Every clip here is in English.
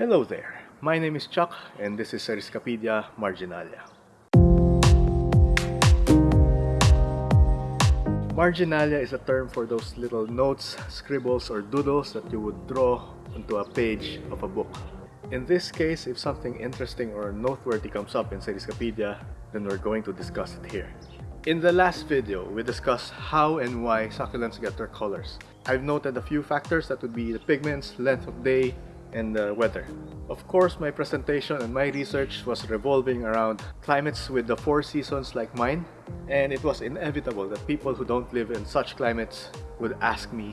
Hello there, my name is Chuck and this is Eriscapedia Marginalia. Marginalia is a term for those little notes, scribbles, or doodles that you would draw onto a page of a book. In this case, if something interesting or noteworthy comes up in Eriscapedia, then we're going to discuss it here. In the last video, we discussed how and why succulents get their colors. I've noted a few factors that would be the pigments, length of day, and the weather. Of course, my presentation and my research was revolving around climates with the four seasons like mine, and it was inevitable that people who don't live in such climates would ask me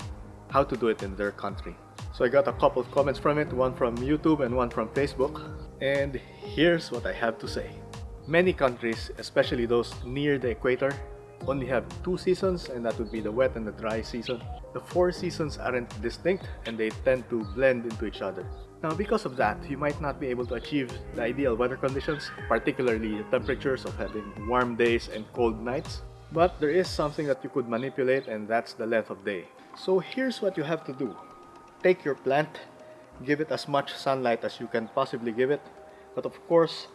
how to do it in their country. So I got a couple of comments from it, one from YouTube and one from Facebook, and here's what I have to say. Many countries, especially those near the equator, only have two seasons and that would be the wet and the dry season. The four seasons aren't distinct and they tend to blend into each other. Now because of that, you might not be able to achieve the ideal weather conditions, particularly the temperatures of having warm days and cold nights. But there is something that you could manipulate and that's the length of day. So here's what you have to do. Take your plant, give it as much sunlight as you can possibly give it, but of course,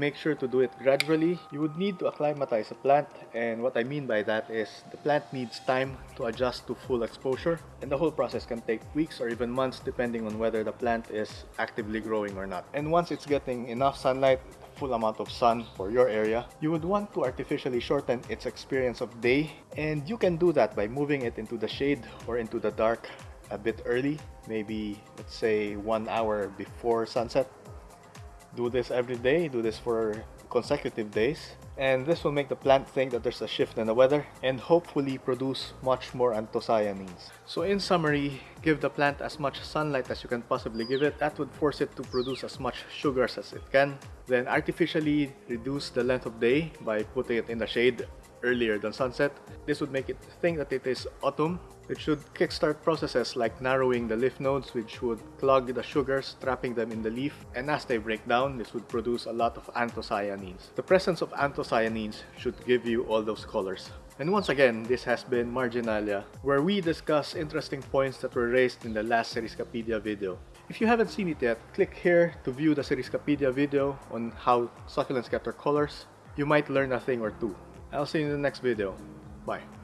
make sure to do it gradually. You would need to acclimatize a plant and what I mean by that is the plant needs time to adjust to full exposure and the whole process can take weeks or even months depending on whether the plant is actively growing or not. And once it's getting enough sunlight, full amount of sun for your area, you would want to artificially shorten its experience of day and you can do that by moving it into the shade or into the dark a bit early, maybe let's say one hour before sunset do this every day, do this for consecutive days. And this will make the plant think that there's a shift in the weather and hopefully produce much more anthocyanins. So in summary, give the plant as much sunlight as you can possibly give it. That would force it to produce as much sugars as it can. Then artificially reduce the length of day by putting it in the shade earlier than sunset. This would make it think that it is autumn. It should kickstart processes like narrowing the leaf nodes which would clog the sugars, trapping them in the leaf. And as they break down, this would produce a lot of anthocyanins. The presence of anthocyanins should give you all those colors. And once again, this has been Marginalia, where we discuss interesting points that were raised in the last Eriscapedia video. If you haven't seen it yet, click here to view the Eriscapedia video on how succulents get their colors. You might learn a thing or two. I'll see you in the next video. Bye.